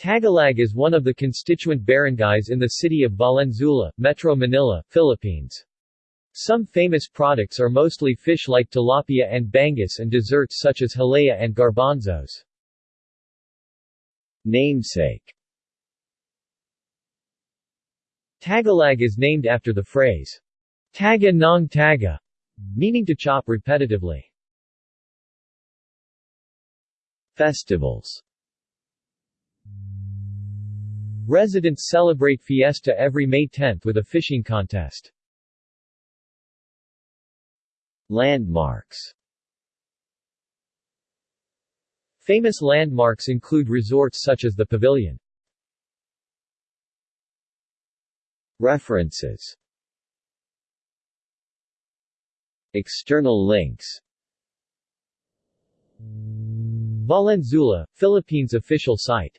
Tagalag is one of the constituent barangays in the city of Valenzuela, Metro Manila, Philippines. Some famous products are mostly fish like tilapia and bangus and desserts such as halaya and garbanzos. Namesake Tagalag is named after the phrase, taga ng taga, meaning to chop repetitively. Festivals Residents celebrate fiesta every May 10 with a fishing contest. Landmarks Famous landmarks include resorts such as the Pavilion. References External links Valenzuela, Philippines official site